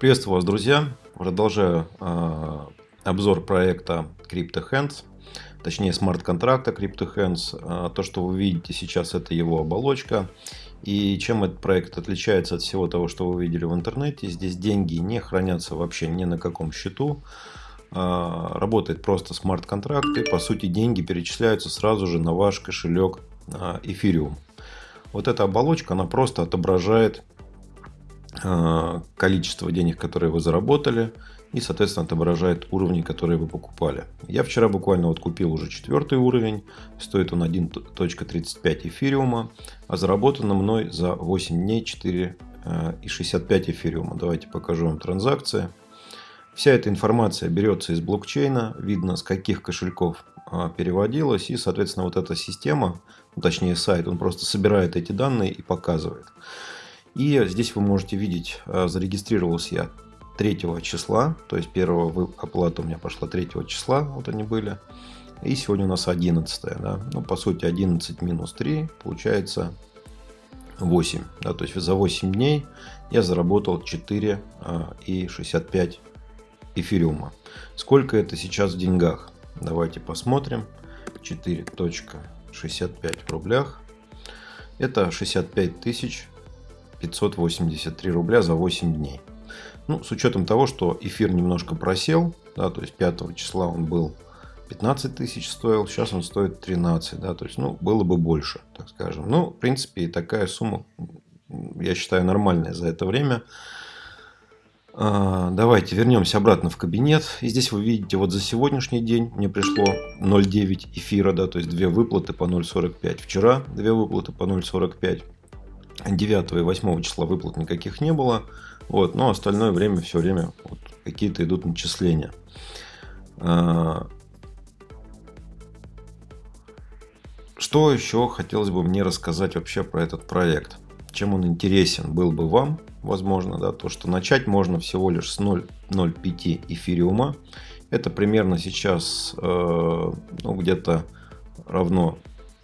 Приветствую вас, друзья! Продолжаю э, обзор проекта CryptoHands, точнее смарт-контракта CryptoHands. Э, то, что вы видите сейчас, это его оболочка. И чем этот проект отличается от всего того, что вы видели в интернете, здесь деньги не хранятся вообще ни на каком счету. Э, работает просто смарт-контракт, и по сути деньги перечисляются сразу же на ваш кошелек э, Ethereum. Вот эта оболочка, она просто отображает количество денег, которые вы заработали, и, соответственно, отображает уровни, которые вы покупали. Я вчера буквально вот купил уже четвертый уровень, стоит он 1.35 эфириума, а заработано мной за 8 дней 4,65 эфириума. Давайте покажу вам транзакции. Вся эта информация берется из блокчейна, видно с каких кошельков а, переводилась, и, соответственно, вот эта система, ну, точнее сайт, он просто собирает эти данные и показывает. И здесь вы можете видеть, э, зарегистрировался я 3 числа, то есть первая оплата у меня пошла 3 числа, вот они были. И сегодня у нас 11, да, ну по сути 11 минус 3 получается 8, да, то есть за 8 дней я заработал 4 э, и 65 эфириума. Сколько это сейчас в деньгах? Давайте посмотрим. 4.65 в рублях. Это 65 тысяч 583 рубля за 8 дней. Ну, с учетом того, что эфир немножко просел, да, то есть 5 числа он был 15 тысяч стоил, сейчас он стоит 13, да, то есть, ну, было бы больше, так скажем. Ну, в принципе, такая сумма, я считаю, нормальная за это время. А, давайте вернемся обратно в кабинет. И здесь вы видите, вот за сегодняшний день мне пришло 0,9 эфира, да, то есть две выплаты по 0,45. Вчера две выплаты по 0,45. 9 и 8 числа выплат никаких не было. Вот, но остальное время все время вот, какие-то идут начисления. А, что еще хотелось бы мне рассказать вообще про этот проект? Чем он интересен был бы вам, возможно, да, то, что начать можно всего лишь с 0,05 эфириума. Это примерно сейчас э, ну, где-то равно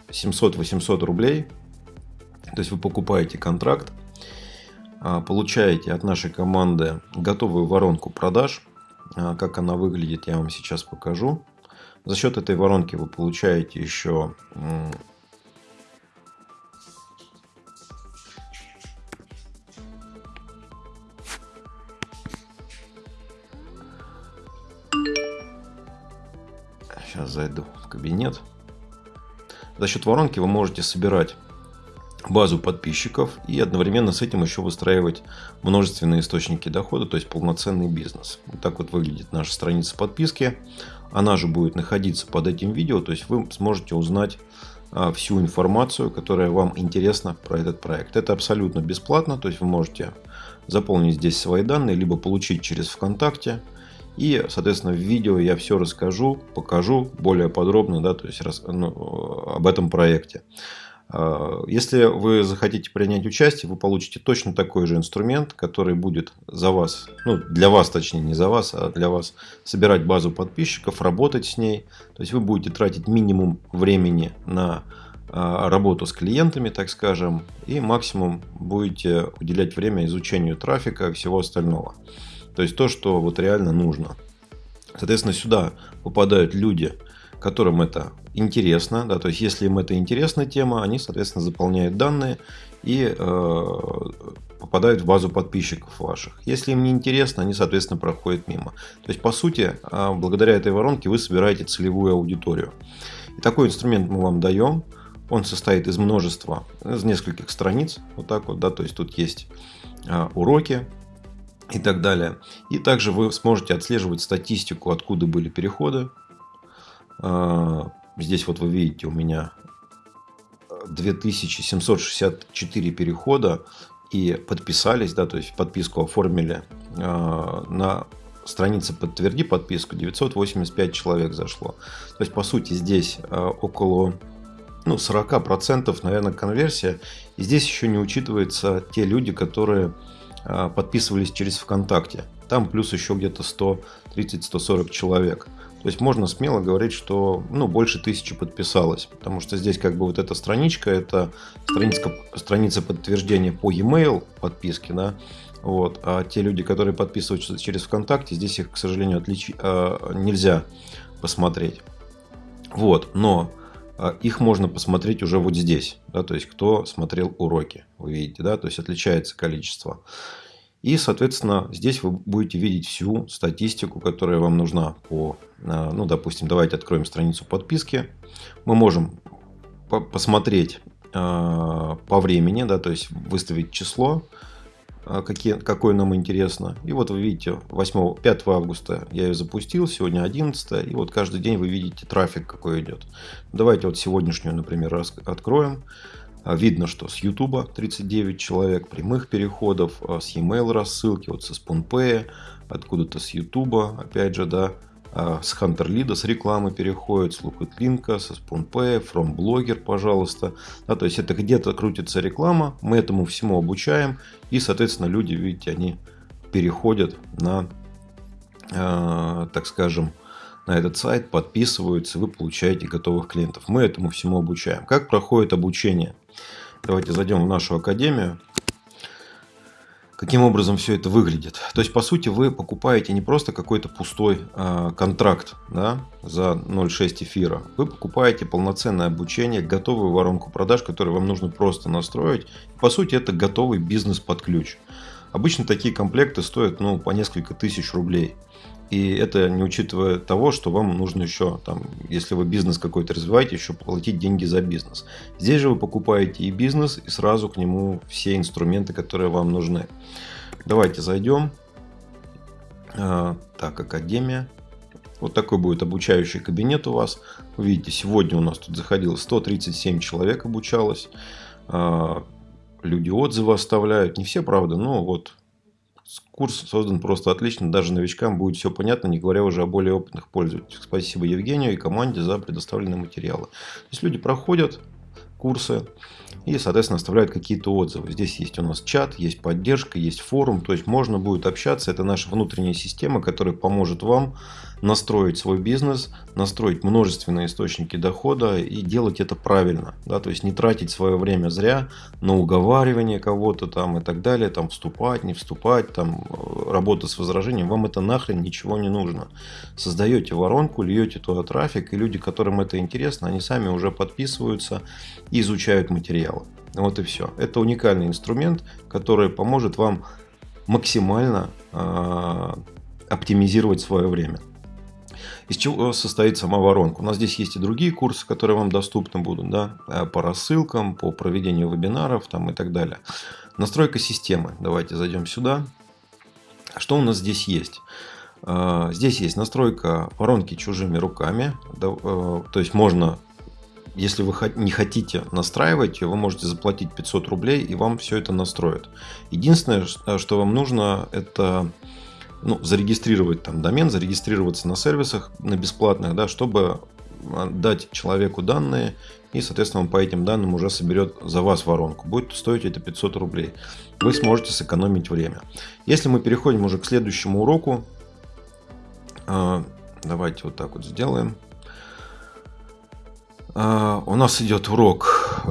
700-800 рублей то есть вы покупаете контракт, а, получаете от нашей команды готовую воронку продаж. А, как она выглядит, я вам сейчас покажу. За счет этой воронки вы получаете еще Сейчас зайду в кабинет. За счет воронки вы можете собирать базу подписчиков и одновременно с этим еще выстраивать множественные источники дохода, то есть полноценный бизнес. Вот так вот выглядит наша страница подписки. Она же будет находиться под этим видео, то есть вы сможете узнать а, всю информацию, которая вам интересна про этот проект. Это абсолютно бесплатно, то есть вы можете заполнить здесь свои данные, либо получить через ВКонтакте. И, соответственно, в видео я все расскажу, покажу более подробно, да, то есть ну, об этом проекте. А, если вы захотите принять участие, вы получите точно такой же инструмент, который будет за вас, ну для вас точнее, не за вас, а для вас собирать базу подписчиков, работать с ней. То есть вы будете тратить минимум времени на а, работу с клиентами, так скажем, и максимум будете уделять время изучению трафика и всего остального. То есть то, что вот реально нужно. Соответственно, сюда попадают люди, которым это интересно. Да, то есть, если им это интересная тема, они, соответственно, заполняют данные и э, попадают в базу подписчиков ваших. Если им не интересно, они, соответственно, проходят мимо. То есть, по сути, э, благодаря этой воронке вы собираете целевую аудиторию. И такой инструмент мы вам даем. Он состоит из множества, из нескольких страниц. Вот так вот, да, то есть тут есть э, уроки, и так далее. И также вы сможете отслеживать статистику, откуда были переходы, здесь вот вы видите у меня 2764 перехода и подписались, да, то есть подписку оформили а, на странице подтверди подписку 985 человек зашло. То есть по сути здесь а, около ну, 40% наверное конверсия. И здесь еще не учитываются те люди, которые подписывались через ВКонтакте. Там плюс еще где-то 130-140 человек. То есть можно смело говорить, что ну, больше тысячи подписалось. Потому что здесь как бы вот эта страничка, это страница, страница подтверждения по e-mail подписки, да, вот. А те люди, которые подписываются через ВКонтакте, здесь их, к сожалению, отлич... э, нельзя посмотреть. Вот. Но э, их можно посмотреть уже вот здесь. Да, то есть, кто смотрел уроки. Вы видите, да? То есть, отличается количество. И, соответственно, здесь вы будете видеть всю статистику, которая вам нужна по, э, ну, допустим, давайте откроем страницу подписки. Мы можем посмотреть э, по времени, да, то есть выставить число, а, какие, какое нам интересно. И вот вы видите, 8, 5 августа я ее запустил, сегодня 11, и вот каждый день вы видите трафик, какой идет. Давайте вот сегодняшнюю, например, откроем. А, видно, что с YouTube 39 человек, прямых переходов, а, с e-mail рассылки, вот со SpoonPay, откуда-то с YouTube, опять же, да, а, с Hunter Lead, с рекламы переходит, с Лукотлинка, со SpoonPay, From Blogger, пожалуйста. Да, то есть это где-то крутится реклама, мы этому всему обучаем, и, соответственно, люди, видите, они переходят на, э, так скажем, на этот сайт, подписываются, вы получаете готовых клиентов. Мы этому всему обучаем. Как проходит обучение? Давайте зайдем в нашу академию каким образом все это выглядит. То есть, по сути, вы покупаете не просто какой-то пустой э, контракт да, за 0,6 эфира. Вы покупаете полноценное обучение, готовую воронку продаж, которую вам нужно просто настроить. По сути, это готовый бизнес под ключ. Обычно такие комплекты стоят ну, по несколько тысяч рублей. И это не учитывая того, что вам нужно еще, там, если вы бизнес какой-то развиваете, еще платить деньги за бизнес. Здесь же вы покупаете и бизнес, и сразу к нему все инструменты, которые вам нужны. Давайте зайдем. А, так, Академия. Вот такой будет обучающий кабинет у вас. Вы видите, сегодня у нас тут заходило 137 человек обучалось. Люди отзывы оставляют. Не все, правда, но вот Курс создан просто отлично, даже новичкам будет все понятно, не говоря уже о более опытных пользователях. Спасибо Евгению и команде за предоставленные материалы. То есть люди проходят курсы и, соответственно, оставляют какие-то отзывы. Здесь есть у нас чат, есть поддержка, есть форум, то есть можно будет общаться. Это наша внутренняя система, которая поможет вам настроить свой бизнес, настроить множественные источники дохода и делать это правильно. Да? То есть не тратить свое время зря на уговаривание кого-то там и так далее, там вступать, не вступать, там э, работа с возражением. Вам это нахрен ничего не нужно. Создаете воронку, льете туда трафик, и люди, которым это интересно, они сами уже подписываются и изучают материалы. Вот и все. Это уникальный инструмент, который поможет вам максимально э, оптимизировать свое время. Из чего состоит сама воронка? У нас здесь есть и другие курсы, которые вам доступны будут, да, э, по рассылкам, по проведению вебинаров там, и так далее. Настройка системы. Давайте зайдем сюда. Что у нас здесь есть? Э, здесь есть настройка воронки чужими руками. Э, то есть можно, если вы не хотите настраивать вы можете заплатить 500 рублей и вам все это настроят. Единственное, что вам нужно, это ну, зарегистрировать там домен, зарегистрироваться на сервисах, на бесплатных, да, чтобы а, дать человеку данные, и, соответственно, он по этим данным уже соберет за вас воронку. Будет стоить это 500 рублей. Вы сможете сэкономить время. Если мы переходим уже к следующему уроку, а, давайте вот так вот сделаем. А, у нас идет урок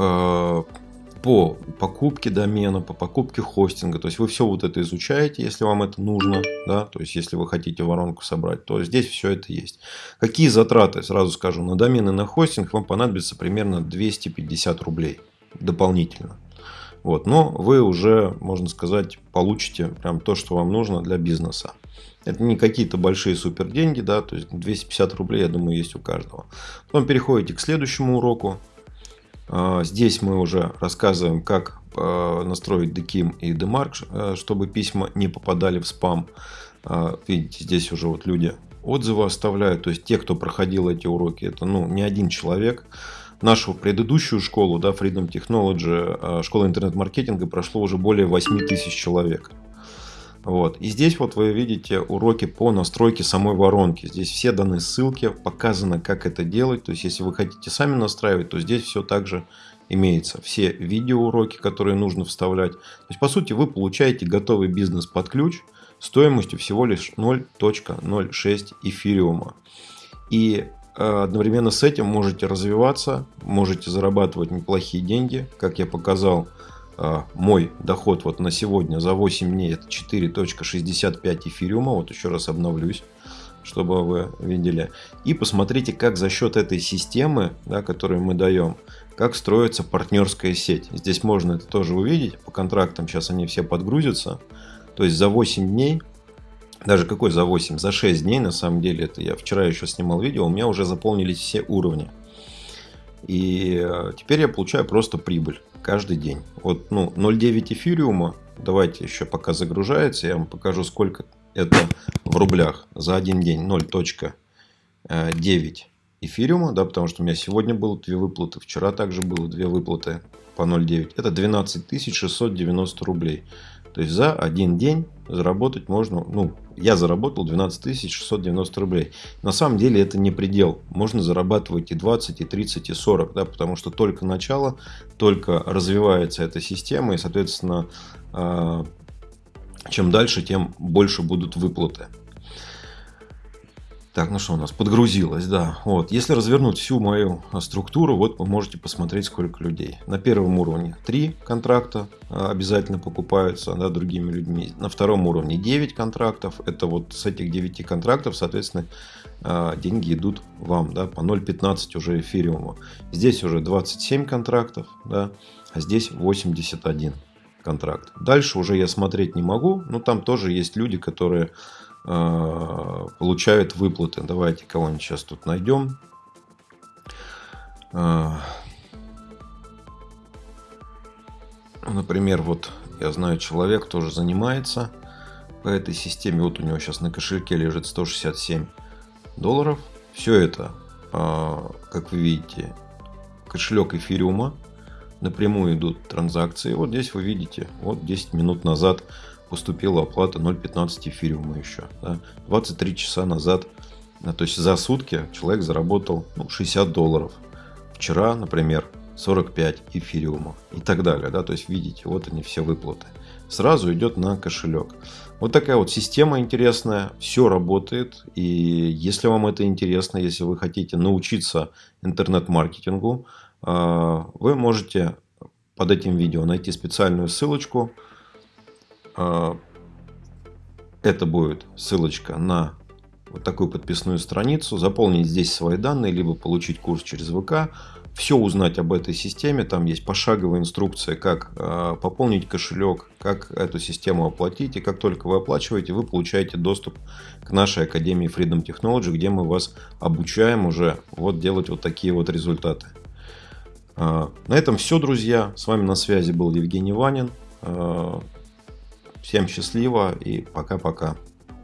по покупке домена, по покупке хостинга. То есть вы все вот это изучаете, если вам это нужно. Да? То есть если вы хотите воронку собрать, то здесь все это есть. Какие затраты, сразу скажу, на домен и на хостинг вам понадобится примерно 250 рублей дополнительно. Вот, но вы уже, можно сказать, получите прям то, что вам нужно для бизнеса. Это не какие-то большие супер деньги, да, то есть 250 рублей, я думаю, есть у каждого. Потом переходите к следующему уроку. А, здесь мы уже рассказываем, как а, настроить DKIM и DMARC, а, чтобы письма не попадали в спам. Видите, здесь уже вот люди отзывы оставляют. То есть те, кто проходил эти уроки, это ну, не один человек. Нашу предыдущую школу, да, Freedom Technology, школа интернет-маркетинга прошло уже более 8 тысяч человек. Вот. И здесь вот вы видите уроки по настройке самой воронки. Здесь все даны ссылки, показано, как это делать. То есть, если вы хотите сами настраивать, то здесь все также имеется. Все видеоуроки, которые нужно вставлять. То есть, по сути, вы получаете готовый бизнес под ключ стоимостью всего лишь 0.06 эфириума. И э, одновременно с этим можете развиваться, можете зарабатывать неплохие деньги. Как я показал, мой доход вот на сегодня за 8 дней это 4.65 эфириума. Вот еще раз обновлюсь чтобы вы видели. И посмотрите, как за счет этой системы, да, которую мы даем, как строится партнерская сеть. Здесь можно это тоже увидеть. По контрактам сейчас они все подгрузятся. То есть за 8 дней даже какой за 8, за 6 дней, на самом деле, это я вчера еще снимал видео, у меня уже заполнились все уровни. И э, теперь я получаю просто прибыль каждый день. Вот, ну, 0,9 эфириума, давайте еще пока загружается, я вам покажу, сколько это в рублях за один день. 0.9 эфириума, да, потому что у меня сегодня было две выплаты, вчера также было две выплаты по 0.9. Это 12 690 рублей. То есть за один день заработать можно, ну, я заработал 12 690 рублей. На самом деле это не предел. Можно зарабатывать и 20, и 30, и 40, да, потому что только начало, только развивается эта система, и, соответственно, а, чем дальше, тем больше будут выплаты. Так, ну что у нас? Подгрузилось, да. Вот. Если развернуть всю мою структуру, вот вы можете посмотреть, сколько людей. На первом уровне 3 контракта а, обязательно покупаются да, другими людьми. На втором уровне 9 контрактов. Это вот с этих 9 контрактов, соответственно, а, деньги идут вам да, по 0.15 уже эфириума. Здесь уже 27 контрактов, да, а здесь 81 контракт. Дальше уже я смотреть не могу, но там тоже есть люди, которые получают выплаты. Давайте кого-нибудь сейчас тут найдем. Э, например, вот я знаю, человек тоже занимается по этой системе. Вот у него сейчас на кошельке лежит 167 долларов. Все это, э, как вы видите, кошелек эфириума. Напрямую идут транзакции. Вот здесь вы видите, вот 10 минут назад поступила оплата 0,15 эфириума еще. Да. 23 часа назад, то есть за сутки человек заработал ну, 60 долларов. Вчера, например, 45 эфириума и так далее. Да. То есть видите, вот они все выплаты. Сразу идет на кошелек. Вот такая вот система интересная, все работает. И если вам это интересно, если вы хотите научиться интернет-маркетингу, а, вы можете под этим видео найти специальную ссылочку, это будет ссылочка на вот такую подписную страницу. Заполнить здесь свои данные, либо получить курс через ВК. Все узнать об этой системе. Там есть пошаговая инструкция, как э, пополнить кошелек, как эту систему оплатить. И как только вы оплачиваете, вы получаете доступ к нашей Академии Freedom Technology, где мы вас обучаем уже вот делать вот такие вот результаты. Э, на этом все, друзья. С вами на связи был Евгений Ванин. Всем счастливо и пока-пока.